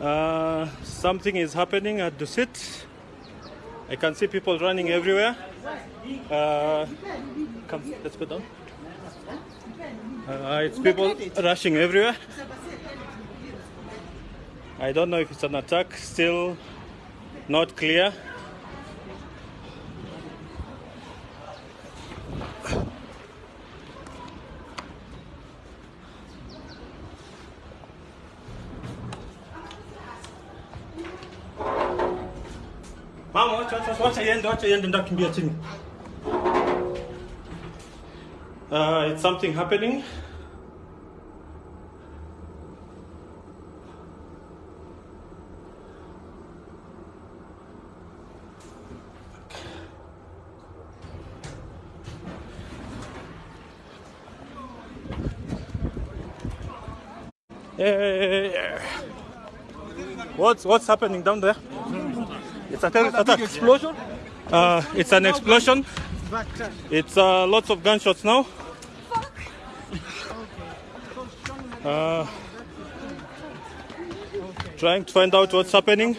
Uh, something is happening at the Dusit. I can see people running everywhere. Uh, come, let's go down. Uh, it's people rushing everywhere. I don't know if it's an attack, still not clear. Uh, it's something happening. Yeah. What's what's happening down there? It's a terrorist attack. explosion? Uh, it's an explosion. It's uh, lots of gunshots now. Uh, trying to find out what's happening.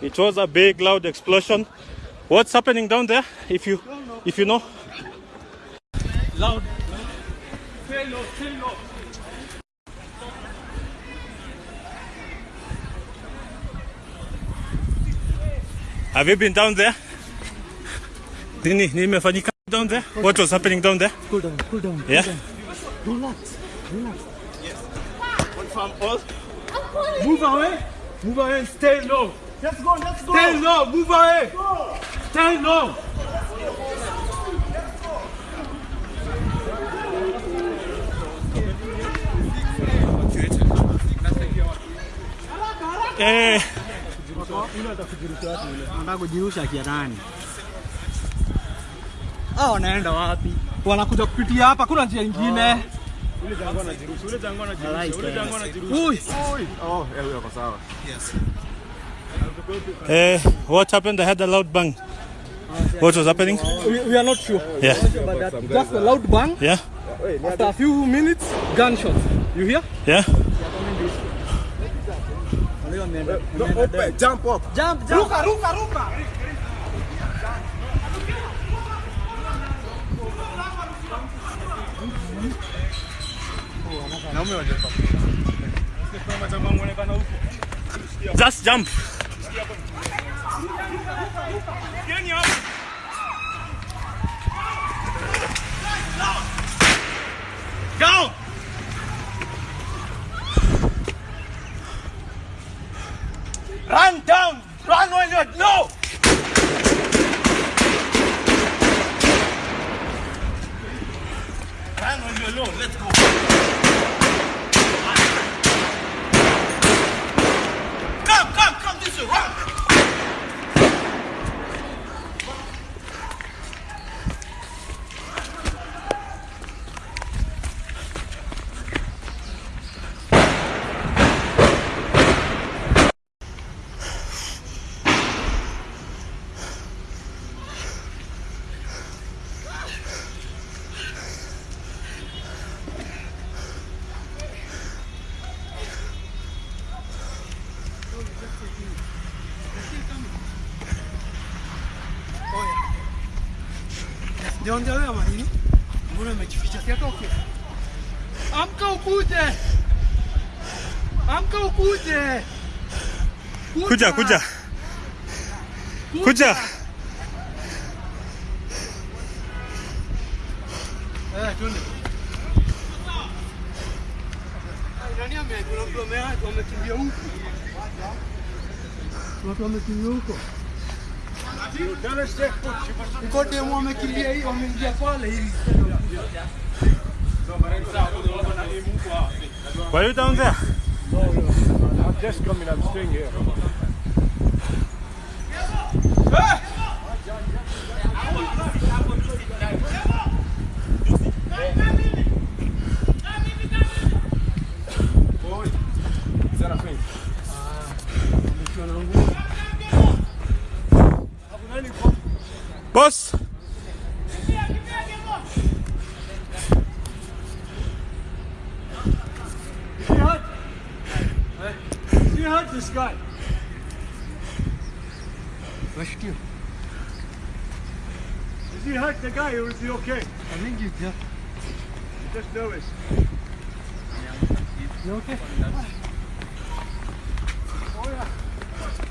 It was a big, loud explosion. What's happening down there? If you, if you know. Loud. Low, stay low. Have you been down there? Nini, nimefanyika down there? What was happening down there? Cool down, cool down. Yeah. Relax, relax. Confirm all. Move away. Move away and stay low. Let's go, let's go. Stay low, move away. Stay low. Eh, Nataka kujirusha kiadani. Hao wanaenda wapi? Wanakuja kupitia hapa, kuna njia nyingine? Ui. eh, what happened? I had a loud bang. What was happening? We, we are not sure. Yeah. But that, just a loud bang. Yeah. After a few minutes, gunshots. You hear? Yeah. Eh, jump, up. jump. Ruka, ruka, ruka. Just jump. Go! Run down. Run when you're no. Run when you're low. Let's go. Come, come, come this way. Run. Ndio mahini. Mbona umejificha? Si atoke. Amka ukuje. Amka ukuje. Kuja, kuja. Kuja. Eh, twende. Nani ame kuna mtu ame- amekimbia huku? Kuna Watu wamekimbia huko. Uko demu wamekimbia hii, wameingia pale hivi. Were you down there? I'm just coming, I'm staying here. Boss. he hurt this guy? Rescue. Is he hurt the guy or is he okay? I think you yeah. Just nervous. You okay?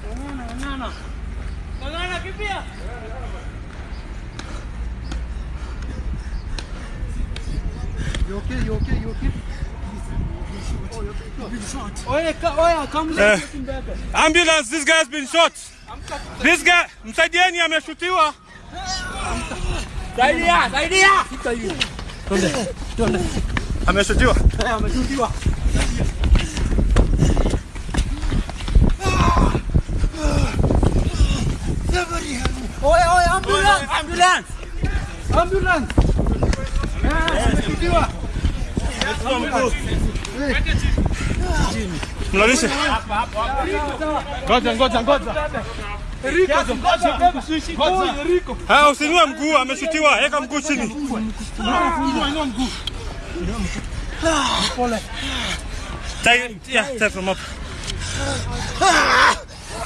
Banana, banana. Banana, kimbia. You okay? You okay? You okay? Oya, ka, oya, come Eh. let's get. Ambulance, this guy has been shot. This guy, msaidieni ameshutiwa. Saidia, saidia. Sita hiyo. Twende, twende. Ameshutiwa. Eh, ameshutiwa. Oya, oya, ambulance, ambulance. Ambulance. Eh, ameshutiwa. Mlalishe. Ngoja, ngoja, ngoja. Haya, usinue mguu, ameshutiwa. Weka mguu chini. Tie, yeah, tie from up.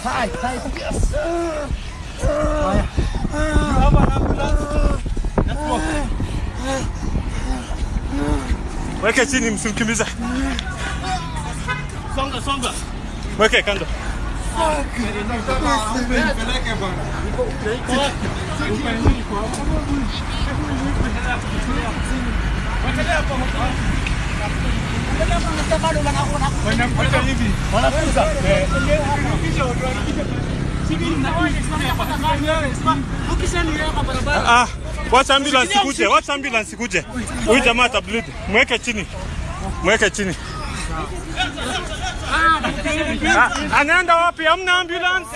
Tie, tie, yes. Haya. Hapa. Mweke chini msimkimbize. Songa songa. Weke kando. Wanakuta hivi. Wanakuta. Ah, wacha ambulance ikuje, wacha ambulance ikuje. Huyu jamaa atableed. Mweke chini. Mweke chini. Ah, anaenda wapi? Hamna ambulance.